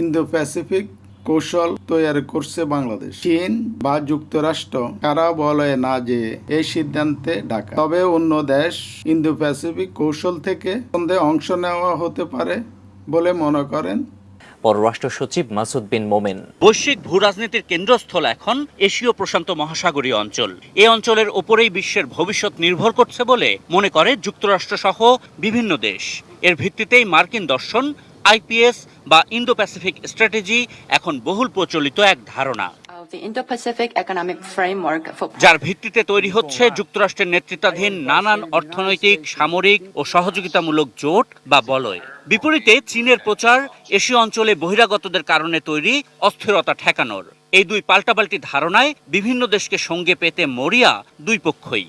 Indo Pacific কৌশল তৈরি করছে বাংলাদেশ। চীন বা যুক্তরাষ্ট্র কারা বলে না যে এই সিদ্ধান্তে ঢাকা তবে অন্য দেশ ইন্দো প্যাসিফিক কৌশল থেকে সন্দেহে অংশ নেওয়া হতে পারে বলে মনে করেন। পররাষ্ট্র সচিব মাসুদ বিন মোমেন। বৈশ্বিক ভূরাজনীতির কেন্দ্রস্থল এখন এশীয় প্রশান্ত মহাসাগরীয় অঞ্চল। এই অঞ্চলের ওপরেই বিশ্বের ভবিষ্যৎ নির্ভর করছে বলে মনে করে যুক্তরাষ্ট্র সহ বিভিন্ন দেশ। এর ভিত্তিতেই মার্কিন দর্শন আইপিএস বা ইন্দো প্যাসিফিক স্ট্র্যাটেজি এখন বহুল প্রচলিত এক ধারণা। যার ভিত্তিতে তৈরি হচ্ছে যুক্তরাষ্ট্রের নেতৃত্বাধীন নানান অর্থনৈতিক সামরিক ও সহযোগিতামূলক জোট বা বলয়। বিপরীতে চীনের প্রচার এশীয় অঞ্চলে বহিরাগতদের কারণে তৈরি অস্থিরতা ঠেকানোর। এই দুই পাল্টাপাল্টি ধারণায় বিভিন্ন দেশকে সঙ্গে পেতে মরিয়া দুই পক্ষই।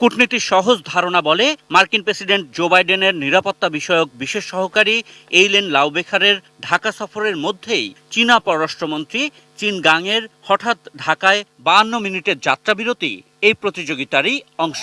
কূটনীতির সহজ ধারণা বলে মার্কিন প্রেসিডেন্ট জো বাইডেনের নিরাপত্তা বিষয়ক বিশেষ সহকারী এইলেন লাউবেখারের ঢাকা সফরের মধ্যেই চীনা পররাষ্ট্রমন্ত্রী চীন গাংয়ের হঠাৎ ঢাকায় বাহান্ন মিনিটের যাত্রাবিরতি এই প্রতিযোগিতারই অংশ।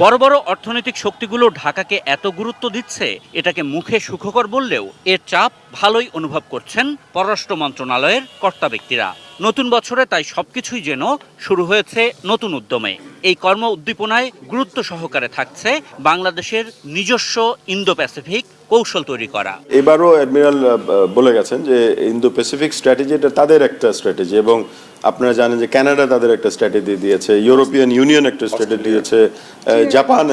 বড় বড় অর্থনৈতিক শক্তিগুলো ঢাকাকে এত গুরুত্ব দিচ্ছে, এটাকে মুখে সুখকর বললেও এর চাপ ভালোই অনুভব করছেন পররাষ্ট্র মন্ত্রণালয়ের কর্তা ব্যক্তিরা। নতুন বছরে তাই সবকিছুই যেন শুরু হয়েছে নতুন উদ্যমে। এই কর্ম উদ্দীপনায় গুরুত্ব সহকারে থাকছে বাংলাদেশের নিজস্ব ইন্দো প্যাসিফিক কৌশল তৈরি করা। এবারও অ্যাডমিরাল বলে গেছেন যে ইন্দো প্যাসিফিক স্ট্র্যাটেজি এটা তাদের একটা স্ট্র্যাটেজি এবং আপনারা জানেন যে কানাডা তাদের একটা স্ট্র্যাটেজি দিয়েছে ইউরোপিয়ান ইউনিয়ন একটা স্ট্র্যাটেজি দিয়েছে জাপান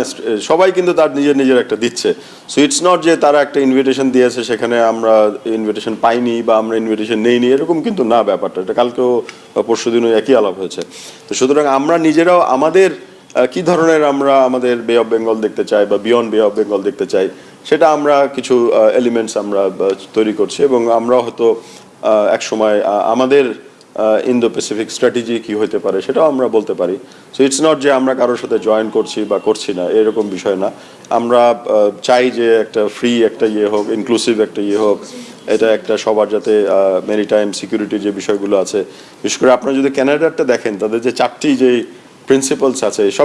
সবাই কিন্তু তার নিজের নিজের একটা দিচ্ছে। সো ইটস নট যে তারা একটা ইনভিটেশন দিয়েছে সেখানে আমরা ইনভিটেশন পাইনি বা আমরা ইনভিটেশন নেইনি এরকম কিন্তু না ব্যাপারটা। এটা কালকেও পরশু দিনও একই আলাপ হয়েছে। তো সুতরাং আমরা নিজেরাও আমাদের কি ধরনের আমরা আমাদের বে অফ বেঙ্গল দেখতে চাই বা বিয়ন্ড বে অফ বেঙ্গল দেখতে চাই, সেটা আমরা কিছু এলিমেন্টস আমরা তৈরি করছি এবং আমরা হয়তো এক সময় আমাদের ইন্দো প্যাসিফিক স্ট্র্যাটেজি কি হতে পারে সেটাও আমরা বলতে পারি। সো ইটস নট যে আমরা কারোর সাথে জয়েন করছি বা করছি না, এরকম বিষয় না। আমরা চাই যে একটা ফ্রি একটা ইয়ে হোক ইনক্লুসিভ একটা ইয়ে হোক, এটা একটা সবার যাতে মেরিটাইম সিকিউরিটি যে বিষয়গুলো আছে। বিশেষ করে আপনারা যদি ক্যানাডারটা দেখেন, তাদের যে চারটি যে প্রিন্সিপালস আছে সব